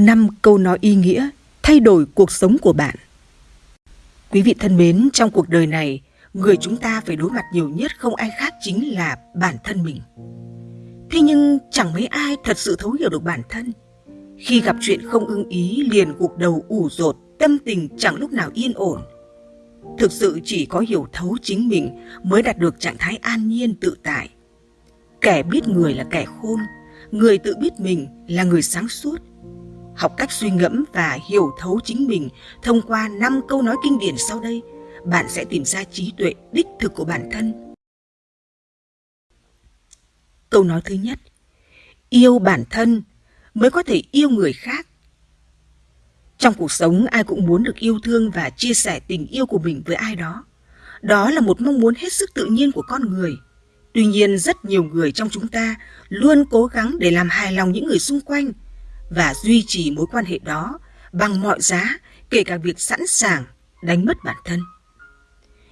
5 câu nói ý nghĩa thay đổi cuộc sống của bạn. Quý vị thân mến, trong cuộc đời này, người chúng ta phải đối mặt nhiều nhất không ai khác chính là bản thân mình. Thế nhưng chẳng mấy ai thật sự thấu hiểu được bản thân. Khi gặp chuyện không ưng ý liền gục đầu ủ rột, tâm tình chẳng lúc nào yên ổn. Thực sự chỉ có hiểu thấu chính mình mới đạt được trạng thái an nhiên tự tại. Kẻ biết người là kẻ khôn, người tự biết mình là người sáng suốt. Học cách suy ngẫm và hiểu thấu chính mình thông qua 5 câu nói kinh điển sau đây, bạn sẽ tìm ra trí tuệ đích thực của bản thân. Câu nói thứ nhất, yêu bản thân mới có thể yêu người khác. Trong cuộc sống ai cũng muốn được yêu thương và chia sẻ tình yêu của mình với ai đó. Đó là một mong muốn hết sức tự nhiên của con người – Tuy nhiên rất nhiều người trong chúng ta luôn cố gắng để làm hài lòng những người xung quanh và duy trì mối quan hệ đó bằng mọi giá, kể cả việc sẵn sàng đánh mất bản thân.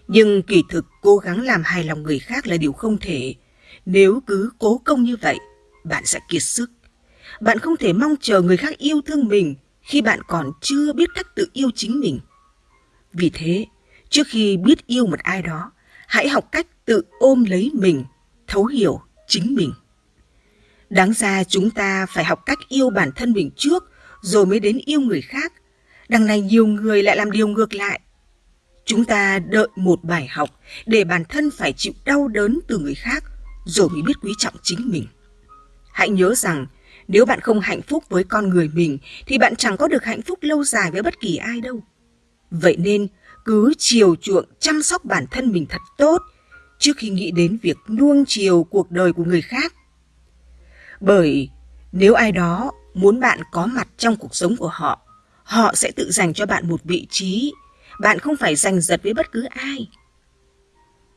Nhưng kỳ thực cố gắng làm hài lòng người khác là điều không thể. Nếu cứ cố công như vậy, bạn sẽ kiệt sức. Bạn không thể mong chờ người khác yêu thương mình khi bạn còn chưa biết cách tự yêu chính mình. Vì thế, trước khi biết yêu một ai đó, hãy học cách tự ôm lấy mình, thấu hiểu chính mình. Đáng ra chúng ta phải học cách yêu bản thân mình trước, rồi mới đến yêu người khác. Đằng này nhiều người lại làm điều ngược lại. Chúng ta đợi một bài học để bản thân phải chịu đau đớn từ người khác, rồi mới biết quý trọng chính mình. Hãy nhớ rằng, nếu bạn không hạnh phúc với con người mình, thì bạn chẳng có được hạnh phúc lâu dài với bất kỳ ai đâu. Vậy nên, cứ chiều chuộng chăm sóc bản thân mình thật tốt trước khi nghĩ đến việc nuông chiều cuộc đời của người khác. Bởi nếu ai đó muốn bạn có mặt trong cuộc sống của họ, họ sẽ tự dành cho bạn một vị trí, bạn không phải giành giật với bất cứ ai.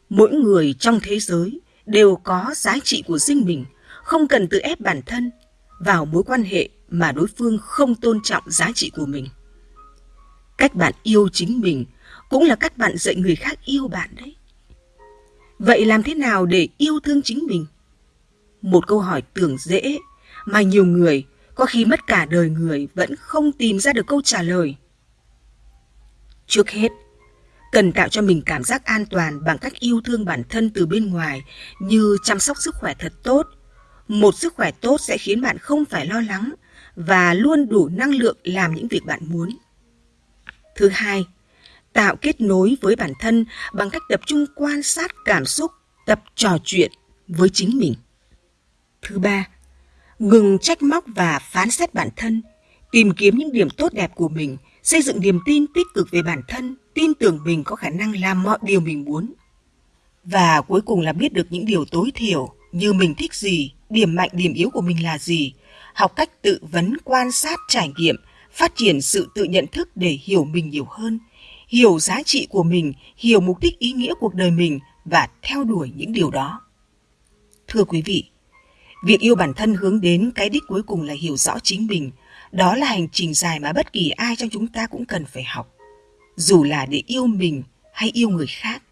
Mỗi người trong thế giới đều có giá trị của riêng mình, không cần tự ép bản thân vào mối quan hệ mà đối phương không tôn trọng giá trị của mình. Cách bạn yêu chính mình cũng là cách bạn dạy người khác yêu bạn đấy. Vậy làm thế nào để yêu thương chính mình? Một câu hỏi tưởng dễ mà nhiều người có khi mất cả đời người vẫn không tìm ra được câu trả lời. Trước hết, cần tạo cho mình cảm giác an toàn bằng cách yêu thương bản thân từ bên ngoài như chăm sóc sức khỏe thật tốt. Một sức khỏe tốt sẽ khiến bạn không phải lo lắng và luôn đủ năng lượng làm những việc bạn muốn. Thứ hai, tạo kết nối với bản thân bằng cách tập trung quan sát cảm xúc, tập trò chuyện với chính mình. Thứ ba, ngừng trách móc và phán xét bản thân, tìm kiếm những điểm tốt đẹp của mình, xây dựng niềm tin tích cực về bản thân, tin tưởng mình có khả năng làm mọi điều mình muốn. Và cuối cùng là biết được những điều tối thiểu như mình thích gì, điểm mạnh điểm yếu của mình là gì, học cách tự vấn quan sát trải nghiệm, phát triển sự tự nhận thức để hiểu mình nhiều hơn – hiểu giá trị của mình, hiểu mục đích ý nghĩa cuộc đời mình và theo đuổi những điều đó. Thưa quý vị, việc yêu bản thân hướng đến cái đích cuối cùng là hiểu rõ chính mình. Đó là hành trình dài mà bất kỳ ai trong chúng ta cũng cần phải học. Dù là để yêu mình hay yêu người khác.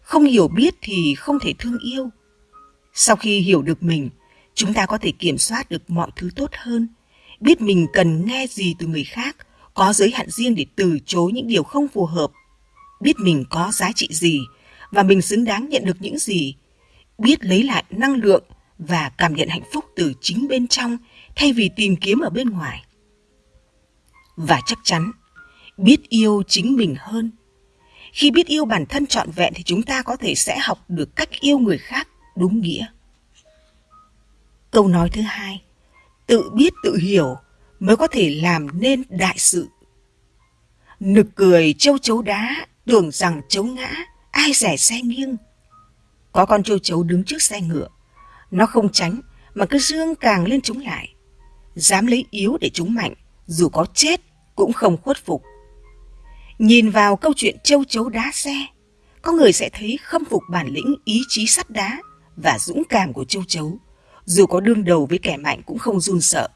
Không hiểu biết thì không thể thương yêu. Sau khi hiểu được mình, chúng ta có thể kiểm soát được mọi thứ tốt hơn, biết mình cần nghe gì từ người khác có giới hạn riêng để từ chối những điều không phù hợp, biết mình có giá trị gì và mình xứng đáng nhận được những gì, biết lấy lại năng lượng và cảm nhận hạnh phúc từ chính bên trong thay vì tìm kiếm ở bên ngoài. Và chắc chắn, biết yêu chính mình hơn. Khi biết yêu bản thân trọn vẹn thì chúng ta có thể sẽ học được cách yêu người khác đúng nghĩa. Câu nói thứ hai, tự biết tự hiểu mới có thể làm nên đại sự. Nực cười châu chấu đá, tưởng rằng chấu ngã, ai rẻ xe nghiêng. Có con châu chấu đứng trước xe ngựa, nó không tránh mà cứ dương càng lên chúng lại. Dám lấy yếu để chúng mạnh, dù có chết cũng không khuất phục. Nhìn vào câu chuyện châu chấu đá xe, có người sẽ thấy khâm phục bản lĩnh ý chí sắt đá và dũng cảm của châu chấu, dù có đương đầu với kẻ mạnh cũng không run sợ.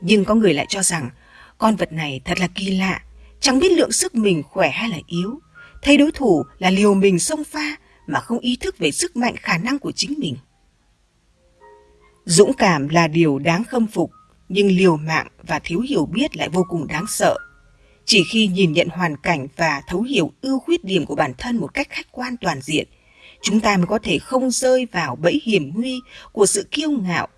Nhưng có người lại cho rằng con vật này thật là kỳ lạ, chẳng biết lượng sức mình khỏe hay là yếu. Thấy đối thủ là liều mình xông pha mà không ý thức về sức mạnh khả năng của chính mình. Dũng cảm là điều đáng khâm phục, nhưng liều mạng và thiếu hiểu biết lại vô cùng đáng sợ. Chỉ khi nhìn nhận hoàn cảnh và thấu hiểu ưu khuyết điểm của bản thân một cách khách quan toàn diện, chúng ta mới có thể không rơi vào bẫy hiểm nguy của sự kiêu ngạo,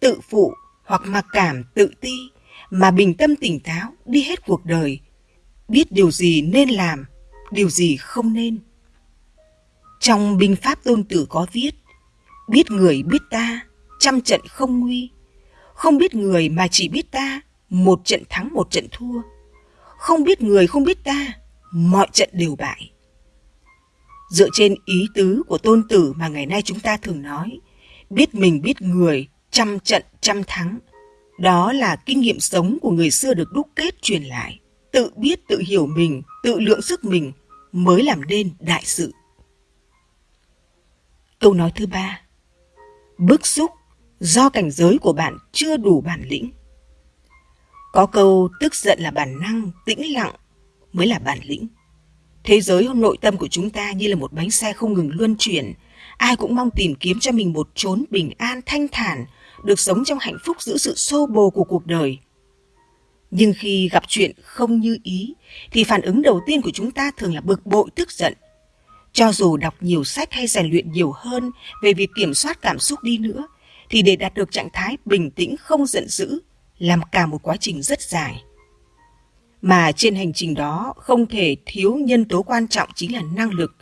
tự phụ hoặc mặc cảm tự ti, mà bình tâm tỉnh táo đi hết cuộc đời, biết điều gì nên làm, điều gì không nên. Trong binh pháp tôn tử có viết, biết người biết ta, trăm trận không nguy. Không biết người mà chỉ biết ta, một trận thắng một trận thua. Không biết người không biết ta, mọi trận đều bại. Dựa trên ý tứ của tôn tử mà ngày nay chúng ta thường nói, biết mình biết người, trăm trận trăm thắng. Đó là kinh nghiệm sống của người xưa được đúc kết truyền lại. Tự biết tự hiểu mình, tự lượng sức mình mới làm nên đại sự. Câu nói thứ ba Bức xúc do cảnh giới của bạn chưa đủ bản lĩnh. Có câu tức giận là bản năng, tĩnh lặng mới là bản lĩnh. Thế giới nội tâm của chúng ta như là một bánh xe không ngừng luân chuyển. Ai cũng mong tìm kiếm cho mình một chốn bình an thanh thản, được sống trong hạnh phúc giữa sự xô bồ của cuộc đời. Nhưng khi gặp chuyện không như ý, thì phản ứng đầu tiên của chúng ta thường là bực bội tức giận. Cho dù đọc nhiều sách hay rèn luyện nhiều hơn về việc kiểm soát cảm xúc đi nữa, thì để đạt được trạng thái bình tĩnh không giận dữ, làm cả một quá trình rất dài. Mà trên hành trình đó không thể thiếu nhân tố quan trọng chính là năng lực.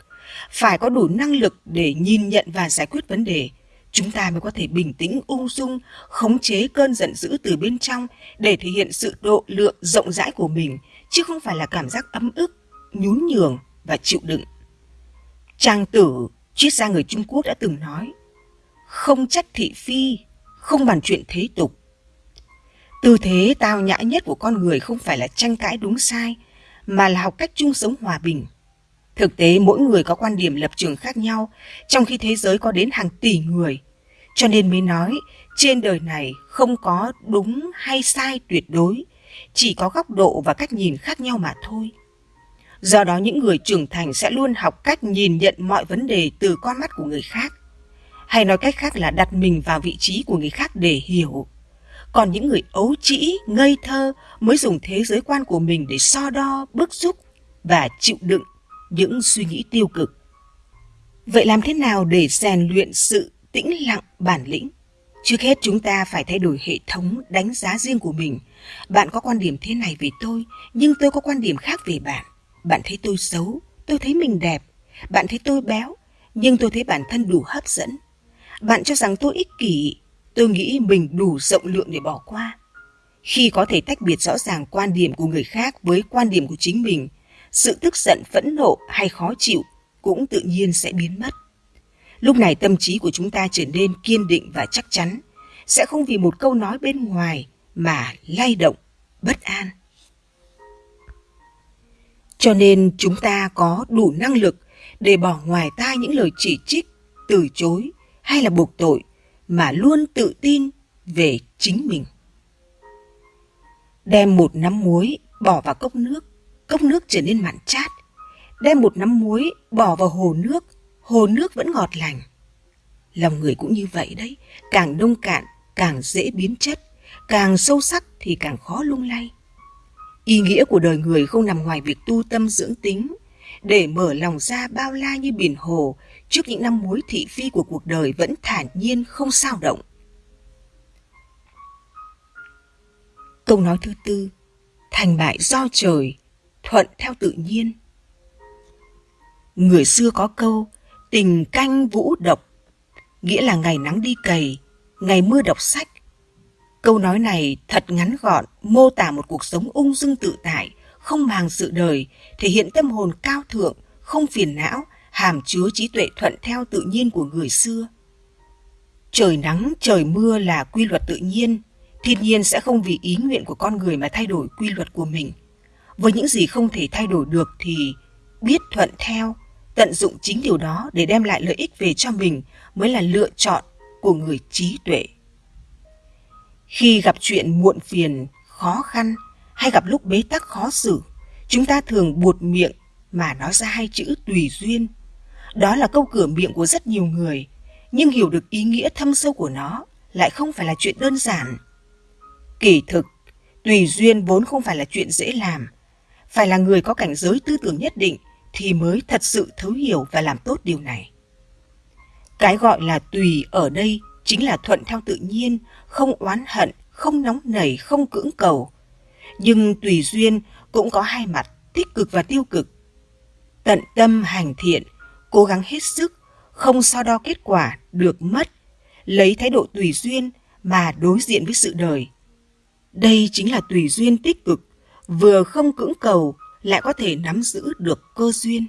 Phải có đủ năng lực để nhìn nhận và giải quyết vấn đề, chúng ta mới có thể bình tĩnh ung dung, khống chế cơn giận dữ từ bên trong để thể hiện sự độ lượng rộng rãi của mình, chứ không phải là cảm giác ấm ức, nhún nhường và chịu đựng. Trang tử, triết gia người Trung Quốc đã từng nói, không trách thị phi, không bàn chuyện thế tục. Tư thế tao nhã nhất của con người không phải là tranh cãi đúng sai, mà là học cách chung sống hòa bình. Thực tế mỗi người có quan điểm lập trường khác nhau, trong khi thế giới có đến hàng tỷ người. Cho nên mới nói, trên đời này không có đúng hay sai tuyệt đối, chỉ có góc độ và cách nhìn khác nhau mà thôi. Do đó những người trưởng thành sẽ luôn học cách nhìn nhận mọi vấn đề từ con mắt của người khác. Hay nói cách khác là đặt mình vào vị trí của người khác để hiểu. Còn những người ấu trĩ, ngây thơ mới dùng thế giới quan của mình để so đo, bức xúc và chịu đựng những suy nghĩ tiêu cực. Vậy làm thế nào để rèn luyện sự tĩnh lặng bản lĩnh? Trước hết chúng ta phải thay đổi hệ thống đánh giá riêng của mình. Bạn có quan điểm thế này về tôi, nhưng tôi có quan điểm khác về bạn. Bạn thấy tôi xấu, tôi thấy mình đẹp. Bạn thấy tôi béo, nhưng tôi thấy bản thân đủ hấp dẫn. Bạn cho rằng tôi ích kỷ, tôi nghĩ mình đủ rộng lượng để bỏ qua. Khi có thể tách biệt rõ ràng quan điểm của người khác với quan điểm của chính mình, sự tức giận, phẫn nộ hay khó chịu cũng tự nhiên sẽ biến mất. Lúc này tâm trí của chúng ta trở nên kiên định và chắc chắn, sẽ không vì một câu nói bên ngoài mà lay động, bất an. Cho nên chúng ta có đủ năng lực để bỏ ngoài tai những lời chỉ trích, từ chối hay là buộc tội mà luôn tự tin về chính mình. Đem một nắm muối bỏ vào cốc nước, cốc nước trở nên mặn chát. Đem một nắm muối bỏ vào hồ nước, hồ nước vẫn ngọt lành. Lòng người cũng như vậy đấy, càng nông cạn càng dễ biến chất, càng sâu sắc thì càng khó lung lay. Ý nghĩa của đời người không nằm ngoài việc tu tâm dưỡng tính, để mở lòng ra bao la như biển hồ trước những năm mối thị phi của cuộc đời vẫn thản nhiên không sao động. Câu nói thứ tư, thành bại do trời, thuận theo tự nhiên. Người xưa có câu, tình canh vũ độc, nghĩa là ngày nắng đi cày, ngày mưa đọc sách. Câu nói này thật ngắn gọn, mô tả một cuộc sống ung dung tự tại, không màng sự đời, thể hiện tâm hồn cao thượng, không phiền não, hàm chứa trí tuệ thuận theo tự nhiên của người xưa. Trời nắng, trời mưa là quy luật tự nhiên, thiên nhiên sẽ không vì ý nguyện của con người mà thay đổi quy luật của mình. Với những gì không thể thay đổi được thì biết thuận theo, tận dụng chính điều đó để đem lại lợi ích về cho mình mới là lựa chọn của người trí tuệ. Khi gặp chuyện muộn phiền, khó khăn hay gặp lúc bế tắc khó xử, chúng ta thường buột miệng mà nói ra hai chữ tùy duyên. Đó là câu cửa miệng của rất nhiều người, nhưng hiểu được ý nghĩa thâm sâu của nó lại không phải là chuyện đơn giản. Kỳ thực, tùy duyên vốn không phải là chuyện dễ làm. Phải là người có cảnh giới tư tưởng nhất định thì mới thật sự thấu hiểu và làm tốt điều này. Cái gọi là tùy ở đây chính là thuận theo tự nhiên, không oán hận, không nóng nảy, không cưỡng cầu. Nhưng tùy duyên cũng có hai mặt, tích cực và tiêu cực. Tận tâm hành thiện, cố gắng hết sức, không so đo kết quả được mất, lấy thái độ tùy duyên mà đối diện với sự đời. Đây chính là tùy duyên tích cực, vừa không cưỡng cầu lại có thể nắm giữ được cơ duyên.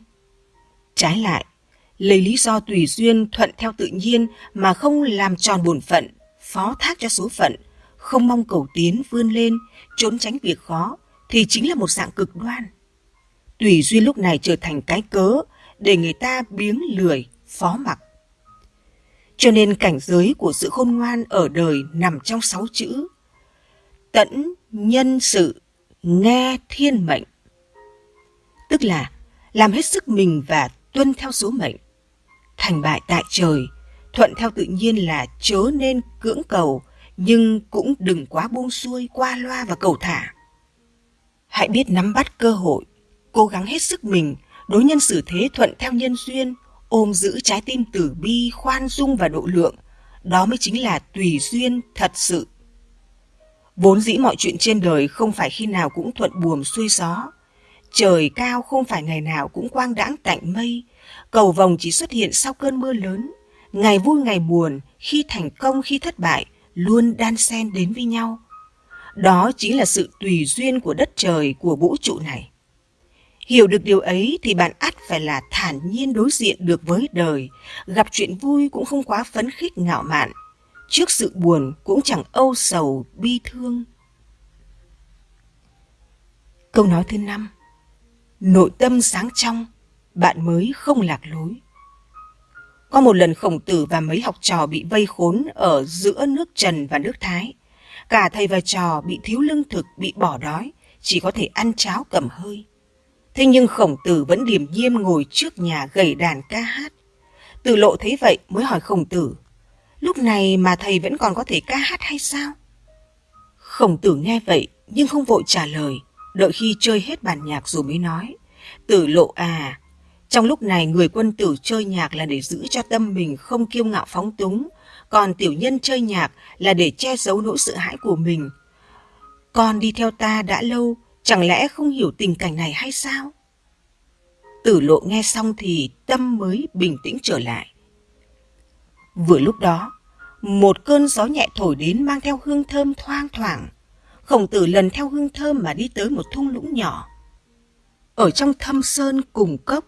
Trái lại, lấy lý do tùy duyên thuận theo tự nhiên mà không làm tròn bổn phận, phó thác cho số phận, không mong cầu tiến vươn lên, trốn tránh việc khó thì chính là một dạng cực đoan. Tùy duyên lúc này trở thành cái cớ để người ta biếng lười, phó mặc. Cho nên cảnh giới của sự khôn ngoan ở đời nằm trong sáu chữ. Tẫn nhân sự, nghe thiên mệnh. Tức là làm hết sức mình và tuân theo số mệnh. Thành bại tại trời, thuận theo tự nhiên là chớ nên cưỡng cầu, nhưng cũng đừng quá buông xuôi, qua loa và cầu thả. Hãy biết nắm bắt cơ hội, cố gắng hết sức mình, đối nhân xử thế thuận theo nhân duyên, ôm giữ trái tim tử bi, khoan dung và độ lượng. Đó mới chính là tùy duyên thật sự. Vốn dĩ mọi chuyện trên đời không phải khi nào cũng thuận buồm xuôi gió. Trời cao không phải ngày nào cũng quang đãng tạnh mây. Cầu vồng chỉ xuất hiện sau cơn mưa lớn. Ngày vui ngày buồn, khi thành công khi thất bại, luôn đan xen đến với nhau. Đó chính là sự tùy duyên của đất trời, của vũ trụ này. Hiểu được điều ấy thì bạn ắt phải là thản nhiên đối diện được với đời, gặp chuyện vui cũng không quá phấn khích ngạo mạn, trước sự buồn cũng chẳng âu sầu bi thương. Câu nói thứ năm Nội tâm sáng trong, bạn mới không lạc lối. Có một lần khổng tử và mấy học trò bị vây khốn ở giữa nước Trần và nước Thái. Cả thầy và trò bị thiếu lương thực, bị bỏ đói, chỉ có thể ăn cháo cầm hơi. Thế nhưng khổng tử vẫn điềm nhiên ngồi trước nhà gầy đàn ca hát. Tử lộ thấy vậy mới hỏi khổng tử, lúc này mà thầy vẫn còn có thể ca hát hay sao? Khổng tử nghe vậy nhưng không vội trả lời, đợi khi chơi hết bản nhạc rồi mới nói. Tử lộ à, trong lúc này người quân tử chơi nhạc là để giữ cho tâm mình không kiêu ngạo phóng túng, còn tiểu nhân chơi nhạc là để che giấu nỗi sợ hãi của mình. Con đi theo ta đã lâu, chẳng lẽ không hiểu tình cảnh này hay sao? Tử lộ nghe xong thì tâm mới bình tĩnh trở lại. Vừa lúc đó, một cơn gió nhẹ thổi đến mang theo hương thơm thoang thoảng. Khổng tử lần theo hương thơm mà đi tới một thung lũng nhỏ. Ở trong thâm sơn cùng cốc,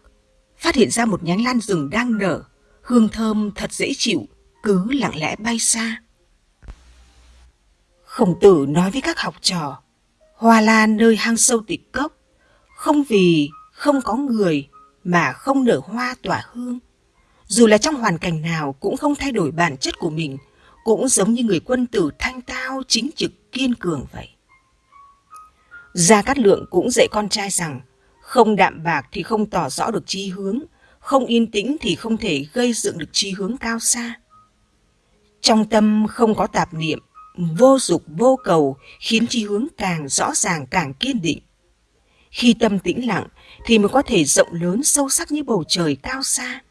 phát hiện ra một nhánh lan rừng đang nở, hương thơm thật dễ chịu, cứ lặng lẽ bay xa. Khổng tử nói với các học trò, hoa lan nơi hang sâu tịch cốc, không vì không có người mà không nở hoa tỏa hương. Dù là trong hoàn cảnh nào cũng không thay đổi bản chất của mình, cũng giống như người quân tử thanh tao, chính trực, kiên cường vậy. Gia Cát Lượng cũng dạy con trai rằng, không đạm bạc thì không tỏ rõ được chi hướng, không yên tĩnh thì không thể gây dựng được chi hướng cao xa. Trong tâm không có tạp niệm, vô dục vô cầu khiến chi hướng càng rõ ràng càng kiên định. Khi tâm tĩnh lặng thì mới có thể rộng lớn sâu sắc như bầu trời cao xa.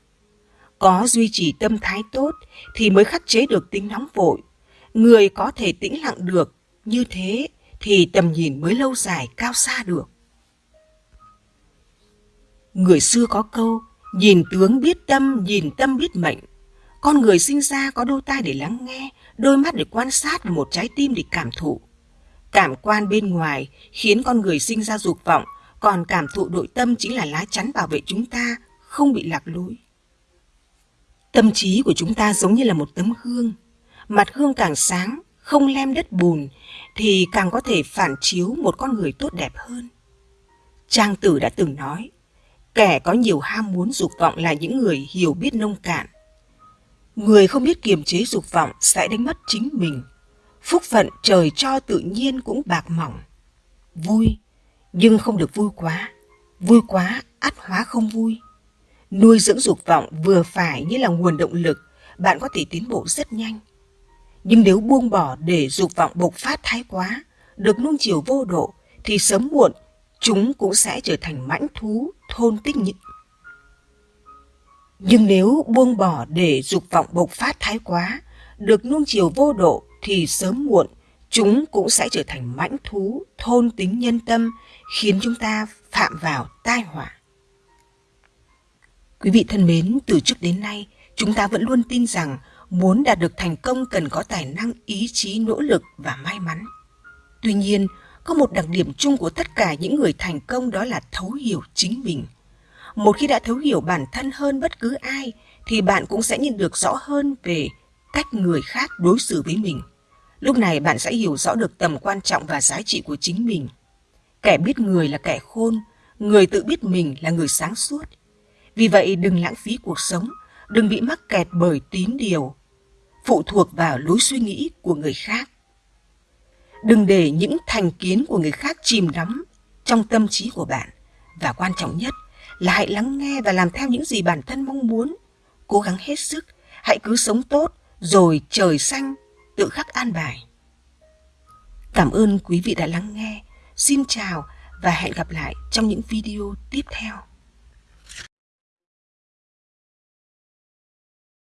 Có duy trì tâm thái tốt thì mới khắc chế được tính nóng vội. Người có thể tĩnh lặng được như thế thì tầm nhìn mới lâu dài cao xa được. Người xưa có câu, nhìn tướng biết tâm, nhìn tâm biết mệnh. Con người sinh ra có đôi tai để lắng nghe, đôi mắt để quan sát và một trái tim để cảm thụ. Cảm quan bên ngoài khiến con người sinh ra dục vọng, còn cảm thụ nội tâm chính là lá chắn bảo vệ chúng ta không bị lạc lối. Tâm trí của chúng ta giống như là một tấm gương Mặt gương càng sáng, không lem đất bùn, thì càng có thể phản chiếu một con người tốt đẹp hơn. Trang tử đã từng nói, kẻ có nhiều ham muốn dục vọng là những người hiểu biết nông cạn. Người không biết kiềm chế dục vọng sẽ đánh mất chính mình. Phúc phận trời cho tự nhiên cũng bạc mỏng. Vui, nhưng không được vui quá. Vui quá, ắt hóa không vui. Nuôi dưỡng dục vọng vừa phải như là nguồn động lực, bạn có thể tiến bộ rất nhanh. Nhưng nếu buông bỏ để dục vọng bộc phát thái quá, được nuông chiều vô độ thì sớm muộn chúng cũng sẽ trở thành mãnh thú thôn tích nhị. Nhưng nếu buông bỏ để dục vọng bộc phát thái quá, được nuông chiều vô độ thì sớm muộn chúng cũng sẽ trở thành mãnh thú thôn tính nhân tâm khiến chúng ta phạm vào tai họa. Quý vị thân mến, từ trước đến nay, chúng ta vẫn luôn tin rằng muốn đạt được thành công cần có tài năng, ý chí, nỗ lực và may mắn. Tuy nhiên, có một đặc điểm chung của tất cả những người thành công đó là thấu hiểu chính mình. Một khi đã thấu hiểu bản thân hơn bất cứ ai, thì bạn cũng sẽ nhìn được rõ hơn về cách người khác đối xử với mình. Lúc này bạn sẽ hiểu rõ được tầm quan trọng và giá trị của chính mình. Kẻ biết người là kẻ khôn, người tự biết mình là người sáng suốt. Vì vậy đừng lãng phí cuộc sống, đừng bị mắc kẹt bởi tín điều, phụ thuộc vào lối suy nghĩ của người khác. Đừng để những thành kiến của người khác chìm đắm trong tâm trí của bạn. Và quan trọng nhất là hãy lắng nghe và làm theo những gì bản thân mong muốn. Cố gắng hết sức, hãy cứ sống tốt, rồi trời xanh tự khắc an bài. Cảm ơn quý vị đã lắng nghe. Xin chào và hẹn gặp lại trong những video tiếp theo.